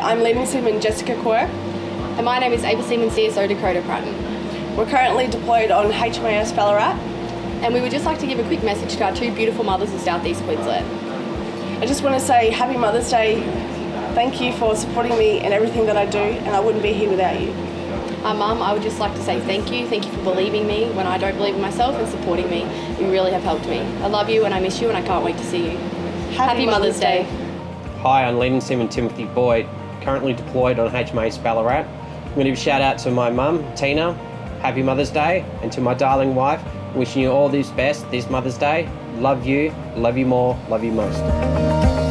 I'm Leading Seaman Jessica Quirk. And my name is Able Seaman CSO Dakota Pratton. We're currently deployed on HMAS Ballarat. And we would just like to give a quick message to our two beautiful mothers in southeast Queensland. I just want to say Happy Mother's Day. Thank you for supporting me in everything that I do, and I wouldn't be here without you. Our mum, I would just like to say thank you. Thank you for believing me when I don't believe in myself and supporting me. You really have helped me. I love you and I miss you and I can't wait to see you. Happy, Happy Mother's Day. Hi, I'm Leading Seaman Timothy Boyd, currently deployed on HMAS Ballarat. I'm going to give a shout out to my mum, Tina. Happy Mother's Day. And to my darling wife, wishing you all this best this Mother's Day. Love you, love you more, love you most.